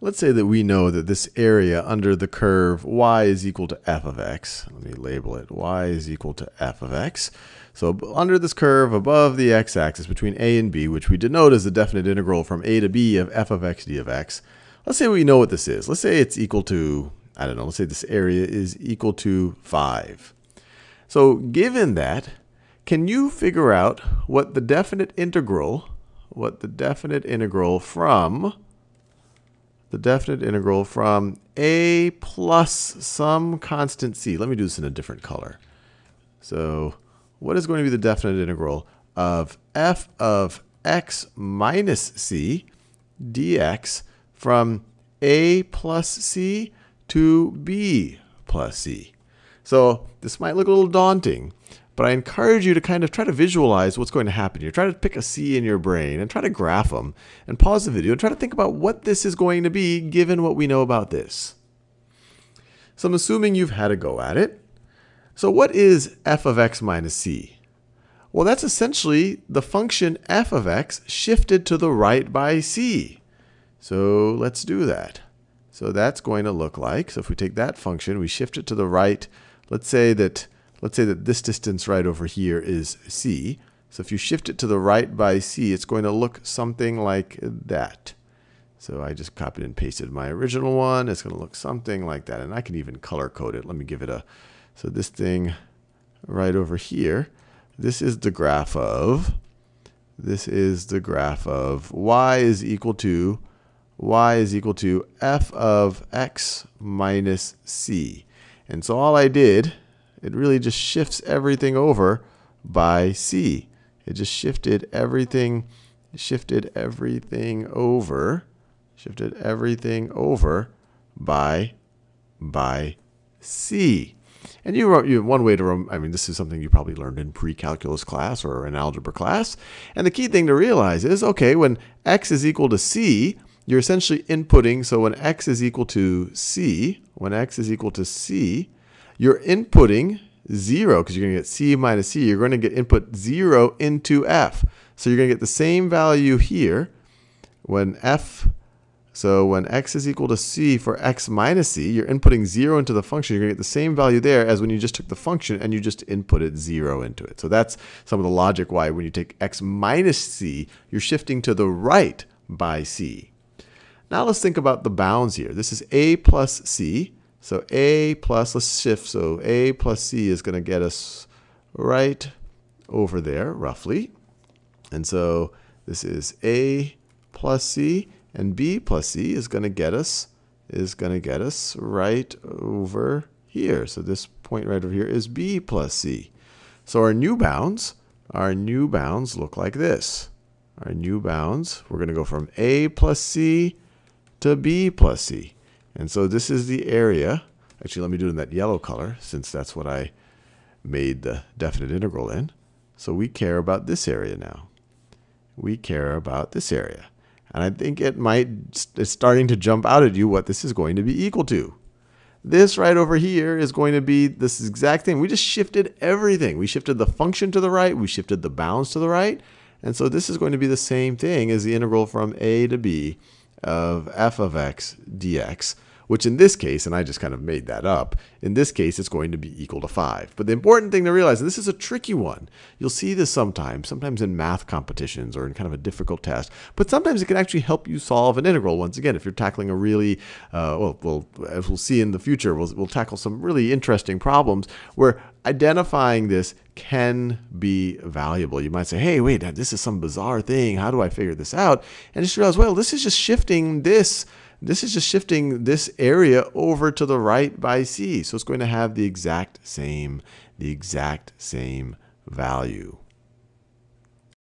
let's say that we know that this area under the curve y is equal to f of x. Let me label it. y is equal to f of x. So under this curve above the x-axis between a and b, which we denote as the definite integral from a to b of f of x d of x, let's say we know what this is. Let's say it's equal to, I don't know, let's say this area is equal to 5. So given that, can you figure out what the definite integral, what the definite integral from the definite integral from a plus some constant c. Let me do this in a different color. So what is going to be the definite integral of f of x minus c dx from a plus c to b plus c? So this might look a little daunting, but I encourage you to kind of try to visualize what's going to happen here. Try to pick a C in your brain and try to graph them and pause the video and try to think about what this is going to be given what we know about this. So I'm assuming you've had a go at it. So what is f of x minus c? Well, that's essentially the function f of x shifted to the right by c. So let's do that. So that's going to look like, so if we take that function, we shift it to the right. Let's say that let's say that this distance right over here is c. So if you shift it to the right by c, it's going to look something like that. So I just copied and pasted my original one. It's going to look something like that. And I can even color code it. Let me give it a, so this thing right over here, this is the graph of, this is the graph of y is equal to, y is equal to f of x minus c. And so all I did it really just shifts everything over by C. It just shifted everything, shifted everything over, shifted everything over by, by C. And you wrote you one way to, I mean, this is something you probably learned in pre-calculus class or in algebra class. And the key thing to realize is, okay, when x is equal to c, you're essentially inputting, so when x is equal to c, when x is equal to c, you're inputting 0, because you're going to get c minus c, you're going to get input 0 into f. So you're going to get the same value here when f, so when x is equal to c for x minus c, you're inputting 0 into the function. You're going to get the same value there as when you just took the function and you just inputted 0 into it. So that's some of the logic why when you take x minus c, you're shifting to the right by c. Now let's think about the bounds here. This is a plus c. So A plus, let's shift. So A plus C is going to get us right over there, roughly. And so this is A plus C, and B plus C is going to get us is going to get us right over here. So this point right over here is B plus C. So our new bounds, our new bounds look like this. Our new bounds, we're going to go from A plus C to B plus C. And so this is the area. Actually, let me do it in that yellow color since that's what I made the definite integral in. So we care about this area now. We care about this area. And I think it might, it's starting to jump out at you what this is going to be equal to. This right over here is going to be this exact thing. We just shifted everything. We shifted the function to the right. We shifted the bounds to the right. And so this is going to be the same thing as the integral from a to b of f of x dx which in this case, and I just kind of made that up, in this case it's going to be equal to 5. But the important thing to realize, and this is a tricky one, you'll see this sometimes, sometimes in math competitions or in kind of a difficult test, but sometimes it can actually help you solve an integral. Once again, if you're tackling a really, uh, well, well, as we'll see in the future, we'll, we'll tackle some really interesting problems where identifying this can be valuable. You might say, hey, wait, this is some bizarre thing. How do I figure this out? And just realize, well, this is just shifting this this is just shifting this area over to the right by c. So it's going to have the exact same, the exact same value.